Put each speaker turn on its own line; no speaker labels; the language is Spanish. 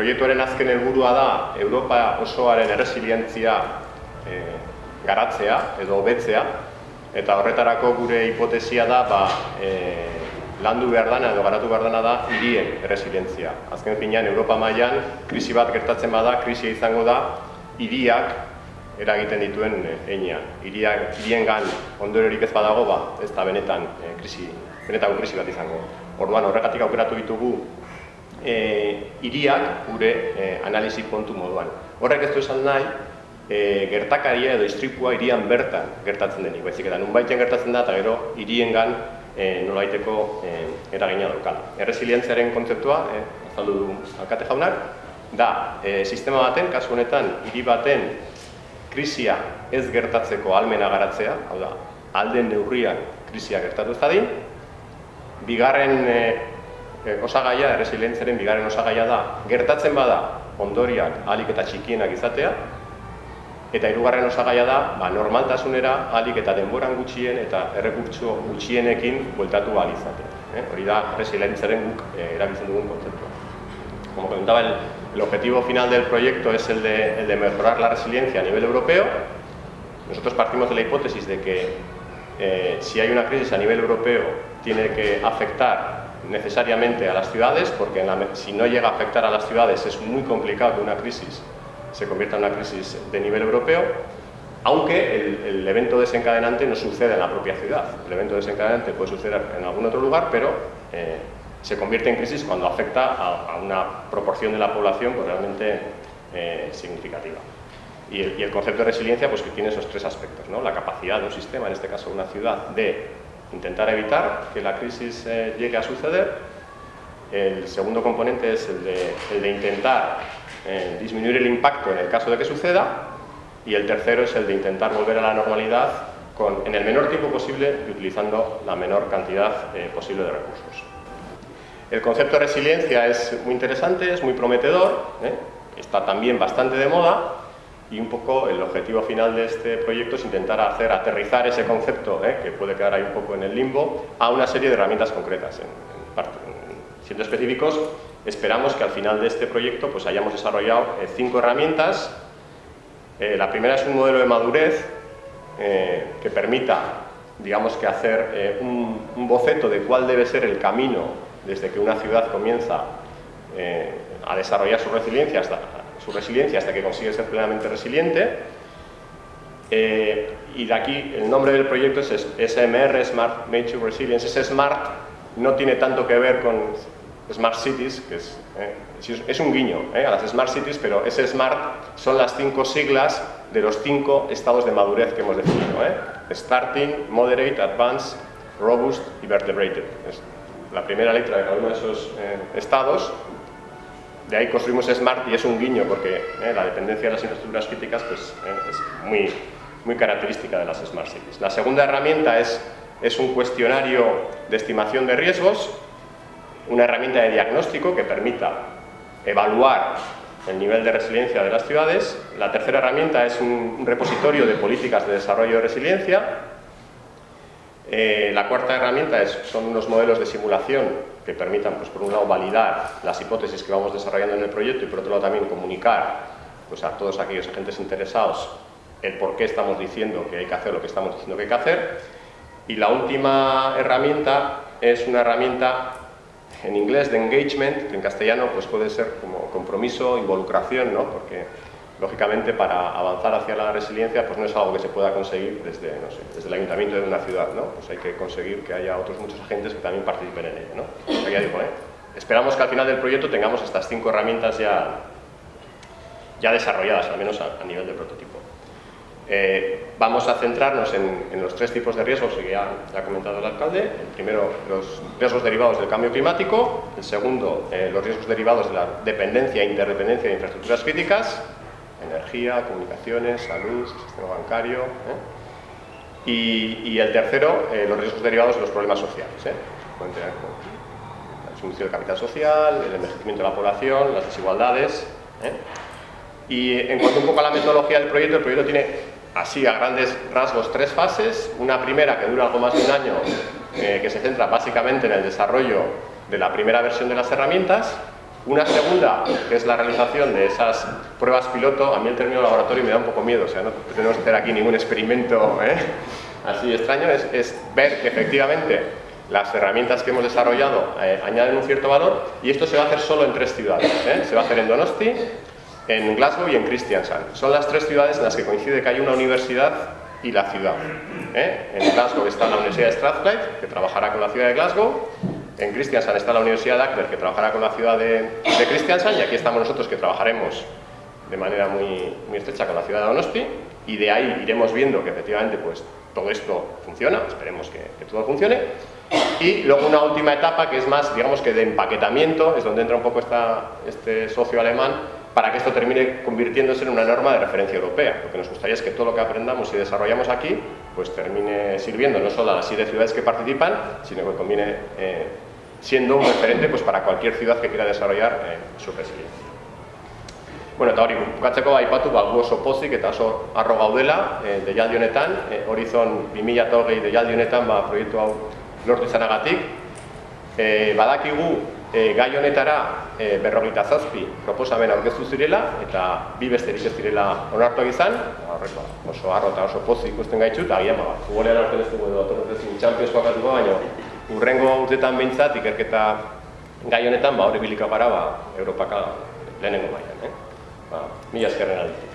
proiektuaren azken helburua da Europa osoaren erresilientzia e, garatzea edo hobetzea eta horretarako gure hipotesia da ba, e, landu behar dana edo garatu behar dana da hirien erresilientzia. Azken finean, Europa mailan krisi bat gertatzen bada, krisia izango da hiriak eragiten dituen einean. Hiriak hirien gan ondororik ez badago, ba, ez da benetan e, krisi, benetako krisi bat izango. Orduan horregatik aukeratu ditugu e, hiriak gure e, analisi kontu moduan. Horrek ez du esan nahi, e, gertakaria edo istripua hirian bertan gertatzen denik. Baizik eta nunbaiten gertatzen da eta gero hiriengan e, nolaiteko e, eragina daukala. Erresilientziaren kontzeptua, e, azaldu du alkate jaunak, da e, sistema baten, kasu honetan, hiri baten krisia ez gertatzeko almena garatzea, hau da, alden neurrian krisia gertatu ez bigarren e, e, osagaia, erresilientziaren bigarren osagaia da, gertatzen bada ondoriak alik eta txikienak izatea, eta hirugarren osagaia da, ba, normaltasunera alik eta denboran gutxien eta errekurtso gutxienekin bueltatu ahal izatea. Eh? Hori da, resilientziaren guk eh, erabiltzen dugun kontzeptua. Como comentaba el, El objetivo final del proyecto es el de, mejorar la resiliencia a nivel europeo. Nosotros partimos de la hipótesis de que eh, si hay una crisis a nivel europeo tiene que afectar necesariamente a las ciudades, porque si no llega a afectar a las ciudades es muy complicado que una crisis se convierta en una crisis de nivel europeo, aunque el, evento desencadenante no sucede en la propia ciudad. El evento desencadenante puede suceder en algún otro lugar, pero eh, se convierte en crisis cuando afecta a, una proporción de la población pues, realmente eh, significativa. Y el, concepto de resiliencia pues que tiene esos tres aspectos, ¿no? la capacidad de un sistema, en este caso una ciudad, de intentar evitar que la crisis eh, llegue a suceder. El segundo componente es el de, intentar eh, disminuir el impacto en el caso de que suceda. Y el tercero es el de intentar volver a la normalidad con, en el menor tiempo posible y utilizando la menor cantidad posible de recursos. El concepto de resiliencia es muy interesante, es muy prometedor, ¿eh? está también bastante de moda y un poco el objetivo final de este proyecto es intentar hacer aterrizar ese concepto, ¿eh? que puede quedar ahí un poco en el limbo, a una serie de herramientas concretas. En, siendo específicos, esperamos que al final de este proyecto pues, hayamos desarrollado eh, cinco herramientas. la primera es un modelo de madurez que permita digamos que hacer un boceto de cuál debe ser el camino desde que una ciudad comienza eh, a desarrollar su resiliencia, hasta, su resiliencia hasta que consigue ser plenamente resiliente. Eh, y de aquí el nombre del proyecto es SMR, Smart Nature Resilience. Ese Smart no tiene tanto que ver con Smart Cities, que es, eh, es un guiño a las Smart Cities, pero ese Smart son las cinco siglas de los cinco estados de madurez que hemos definido. Starting, Moderate, Advanced, Robust y Vertebrated la primera letra de cada uno de esos eh, estados. De ahí construimos SMART y es un guiño porque eh, la dependencia de las infraestructuras críticas pues, eh, es muy, muy característica de las Smart Cities. La segunda herramienta es, es un cuestionario de estimación de riesgos, una herramienta de diagnóstico que permita evaluar el nivel de resiliencia de las ciudades. La tercera herramienta es un repositorio de políticas de desarrollo de resiliencia eh, la cuarta herramienta es, son unos modelos de simulación que permitan, pues, por un lado, validar las hipótesis que vamos desarrollando en el proyecto y por otro lado también comunicar pues, a todos aquellos agentes interesados el por qué estamos diciendo que hay que hacer lo que estamos diciendo que hay que hacer. Y la última herramienta es una herramienta en inglés de engagement, que en castellano pues, puede ser como compromiso, involucración, ¿no? porque lógicamente para avanzar hacia la resiliencia pues no es algo que se pueda conseguir desde, desde el ayuntamiento de una ciudad, ¿no? pues hay que conseguir que haya otros muchos agentes que también participen en ello. ¿no? ya digo, ¿eh? Esperamos que al final del proyecto tengamos estas cinco herramientas ya, ya desarrolladas, al menos a, nivel de prototipo. Eh, vamos a centrarnos en, los tres tipos de riesgos que ya, ha comentado el alcalde. El primero, los riesgos derivados del cambio climático. El segundo, eh, los riesgos derivados de la dependencia e interdependencia de infraestructuras críticas energía, comunicaciones, salud, sistema bancario. ¿eh? Y, el tercero, eh, los riesgos derivados de los problemas sociales. ¿eh? La disminución del capital social, el envejecimiento de la población, las desigualdades. ¿eh? Y en cuanto un poco a la metodología del proyecto, el proyecto tiene así a grandes rasgos tres fases. Una primera que dura algo más de un año, que se centra básicamente en el desarrollo de la primera versión de las herramientas Una segunda, que es la realización de esas pruebas piloto, a mí el término laboratorio me da un poco miedo, o sea, no tenemos que hacer aquí ningún experimento ¿eh? así extraño, es, ver que efectivamente las herramientas que hemos desarrollado eh, añaden un cierto valor y esto se va a hacer solo en tres ciudades. ¿eh? Se va a hacer en Donosti, en Glasgow y en Kristiansand. Son las tres ciudades en las que coincide que hay una universidad y la ciudad. En Glasgow está la Universidad de Strathclyde, que trabajará con la ciudad de Glasgow, en Kristiansand está la Universidad de Akber, que trabajará con la ciudad de, de Kristiansand, y aquí estamos nosotros, que trabajaremos de manera muy, estrecha con la ciudad de Donosti, y de ahí iremos viendo que efectivamente pues, todo esto funciona, esperemos que, todo funcione. Y luego una última etapa que es más, digamos que de empaquetamiento, es donde entra un poco esta, este socio alemán, para que esto termine convirtiéndose en una norma de referencia europea. Lo que nos gustaría es que todo lo que aprendamos y desarrollamos aquí, pues termine sirviendo no solo a las siete ciudades que participan, sino que conviene eh, siendo un referente pues, para cualquier ciudad que quiera desarrollar eh, su resiliencia. Bueno, eta hori, bukatzeko aipatu, ba, gu oso pozik eta oso arro gaudela e, deialdi honetan, e, Horizon 2020 deialdi honetan ba, proiektu hau lortu izanagatik. E, badakigu e, gai honetara e, berrogeita zazpi proposamen aurkeztu zirela eta bi besterik ez direla onartu izan, horreko oso arro eta oso pozik ikusten gaitxu, eta agian, ba, futbolean aurten ez dugu edo atorrezin Champions bakatuko, baina urrengo urtetan behintzat ikerketa gai honetan ba, hori bilika gara ba, Europaka lehenengo baian. Eh? ba, mila eskerren aldi.